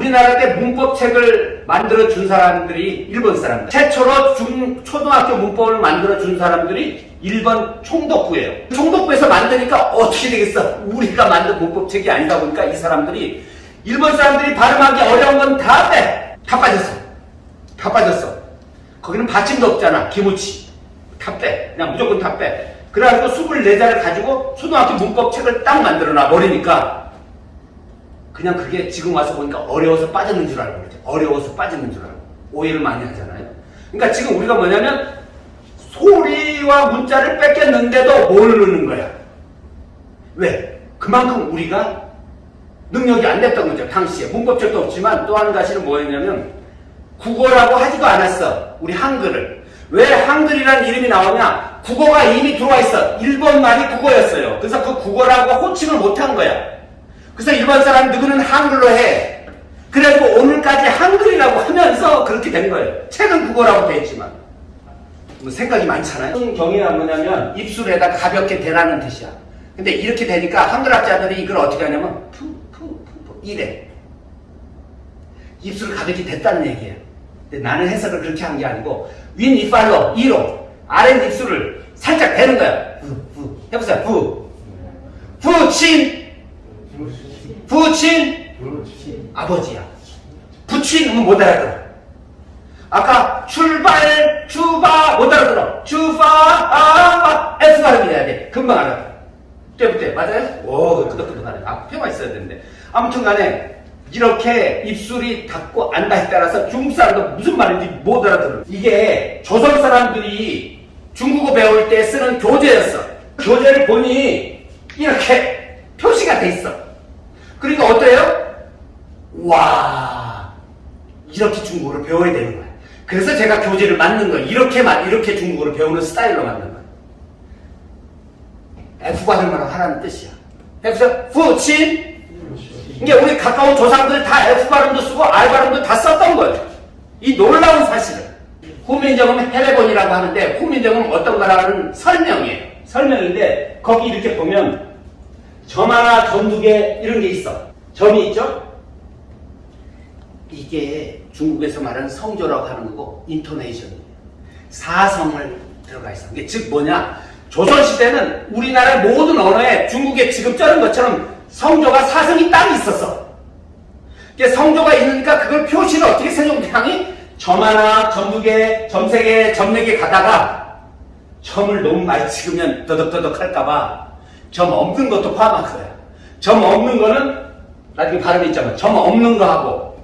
우리나라 때 문법책을 만들어 준 사람들이 일본 사람들. 최초로 중, 초등학교 문법을 만들어 준 사람들이 일본 총독부예요. 총독부에서 만드니까 어떻게 되겠어? 우리가 만든 문법책이 아니다 보니까 이 사람들이 일본 사람들이 발음하기 어려운 건 다 빼. 다 빠졌어. 다 빠졌어. 거기는 받침도 없잖아. 기무치. 다 빼. 그냥 무조건 다 빼. 그래가지고 24자를 가지고 초등학교 문법책을 딱 만들어 놔 버리니까 그냥 그게 지금 와서 보니까 어려워서 빠졌는 줄 알고 그러죠. 어려워서 빠졌는 줄 알고. 오해를 많이 하잖아요. 그러니까 지금 우리가 뭐냐면 소리와 문자를 뺏겼는데도 모르는 거야. 왜? 그만큼 우리가 능력이 안 됐던 거죠. 당시에. 문법책도 없지만 또 한 가지는 뭐였냐면 국어라고 하지도 않았어. 우리 한글을. 왜 한글이라는 이름이 나오냐? 국어가 이미 들어와 있어. 일본 말이 국어였어요. 그래서 그 국어라고 호칭을 못한 거야. 그래서 일본 사람 누구는 한글로 해. 그래가지고 오늘까지 한글이라고 하면서 그렇게 된 거예요. 책은 국어라고 돼 있지만. 뭐 생각이 많잖아요. 경이가 뭐냐면 입술에다 가볍게 대라는 뜻이야. 근데 이렇게 되니까 한글학자들이 이걸 어떻게 하냐면 푸, 푸, 푸, 푸 이래. 입술 가볍게 됐다는 얘기예요. 근데 나는 해석을 그렇게 한 게 아니고 윈 이빨로 이로 아래 입술을 살짝 대는 거야. 부, 부. 해보세요. 부친. 아버지야. 부친은 못 알아들어. 아까 출발, 주바 못 알아들어. 주바, 아, S 발음이 돼야 돼. 금방 알아들어. 때부터 맞아요? 오, 끄덕끄덕하네. 아, 폐가 있어야 되는데. 아무튼 간에 이렇게 입술이 닿고 안 닿에 따라서 중국 사람도 무슨 말인지 못 알아들어. 이게 조선 사람들이 중국어 배울 때 쓰는 교재였어. 교재를 보니 이렇게 표시가 돼 있어. 그러니까 어때요? 와, 이렇게 중국어를 배워야 되는 거야. 그래서 제가 교재를 만든 거예요. 이렇게만, 이렇게 중국어를 배우는 스타일로 만든 거예요. F발음을 하라는 뜻이야. 해보세요. 부친. 이게 우리 가까운 조상들 다 F발음도 쓰고 R발음도 다 썼던 거예요. 이 놀라운 사실을. 후민정음 해례본이라고 하는데 후민정음 어떤 거라는 설명이에요. 설명인데 거기 이렇게 보면 점 하나, 점 두 개 이런 게 있어. 점이 있죠? 이게 중국에서 말하는 성조라고 하는 거고 인토네이션이에요. 사성을 들어가 있어. 즉 뭐냐? 조선시대는 우리나라 모든 언어에 중국에 지금 쩌는 것처럼 성조가 사성이 딱 있었어. 성조가 있으니까 그걸 표시를 어떻게 세종대왕이 점 하나, 점 두 개, 점 세 개, 점 네 개 가다가 점을 너무 많이 찍으면 더덕더덕 할까봐 점 없는 것도 포함한 거야. 점 없는 거는 나중에 발음이 있잖아. 점 없는 거 하고